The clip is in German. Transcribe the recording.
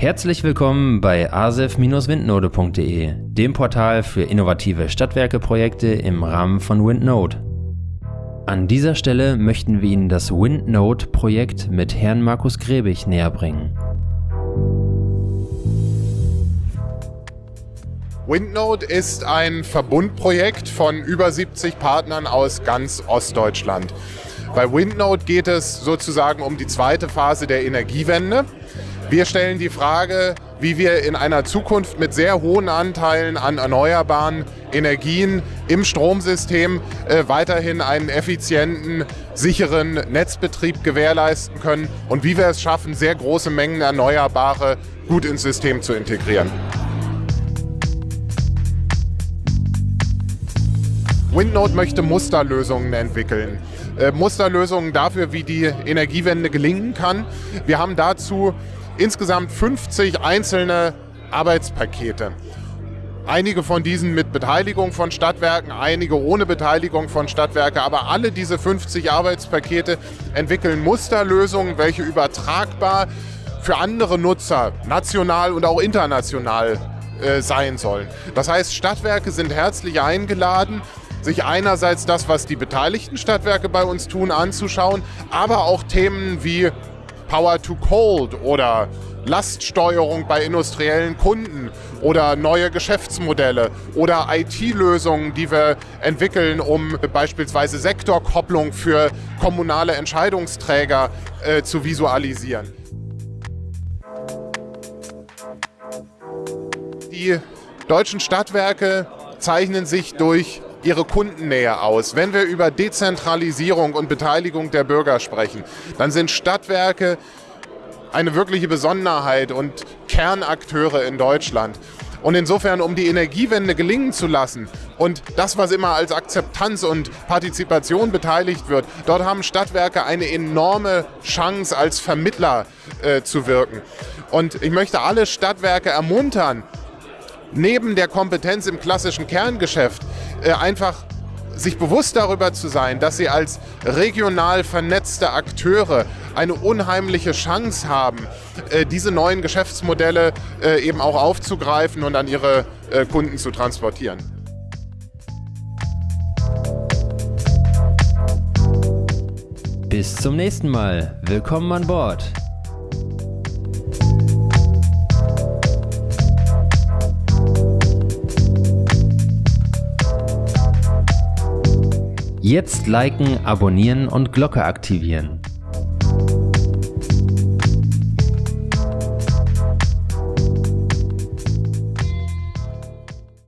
Herzlich willkommen bei asef-windnode.de, dem Portal für innovative Stadtwerkeprojekte im Rahmen von Windnode. An dieser Stelle möchten wir Ihnen das Windnode-Projekt mit Herrn Markus Grebig näher bringen. Windnode ist ein Verbundprojekt von über 70 Partnern aus ganz Ostdeutschland. Bei Windnode geht es sozusagen um die zweite Phase der Energiewende. Wir stellen die Frage, wie wir in einer Zukunft mit sehr hohen Anteilen an erneuerbaren Energien im Stromsystem äh, weiterhin einen effizienten, sicheren Netzbetrieb gewährleisten können und wie wir es schaffen, sehr große Mengen Erneuerbare gut ins System zu integrieren. Windnode möchte Musterlösungen entwickeln. Äh, Musterlösungen dafür, wie die Energiewende gelingen kann. Wir haben dazu insgesamt 50 einzelne Arbeitspakete. Einige von diesen mit Beteiligung von Stadtwerken, einige ohne Beteiligung von Stadtwerken, aber alle diese 50 Arbeitspakete entwickeln Musterlösungen, welche übertragbar für andere Nutzer, national und auch international, äh, sein sollen. Das heißt, Stadtwerke sind herzlich eingeladen, sich einerseits das, was die beteiligten Stadtwerke bei uns tun, anzuschauen, aber auch Themen wie Power to Cold oder Laststeuerung bei industriellen Kunden oder neue Geschäftsmodelle oder IT-Lösungen, die wir entwickeln, um beispielsweise Sektorkopplung für kommunale Entscheidungsträger äh, zu visualisieren. Die deutschen Stadtwerke zeichnen sich durch ihre Kundennähe aus. Wenn wir über Dezentralisierung und Beteiligung der Bürger sprechen, dann sind Stadtwerke eine wirkliche Besonderheit und Kernakteure in Deutschland. Und insofern, um die Energiewende gelingen zu lassen und das, was immer als Akzeptanz und Partizipation beteiligt wird, dort haben Stadtwerke eine enorme Chance, als Vermittler äh, zu wirken. Und ich möchte alle Stadtwerke ermuntern, neben der Kompetenz im klassischen Kerngeschäft äh, einfach sich bewusst darüber zu sein, dass sie als regional vernetzte Akteure eine unheimliche Chance haben, äh, diese neuen Geschäftsmodelle äh, eben auch aufzugreifen und an ihre äh, Kunden zu transportieren. Bis zum nächsten Mal. Willkommen an Bord. Jetzt liken, abonnieren und Glocke aktivieren.